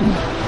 Yeah.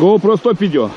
GoPro 100 піде.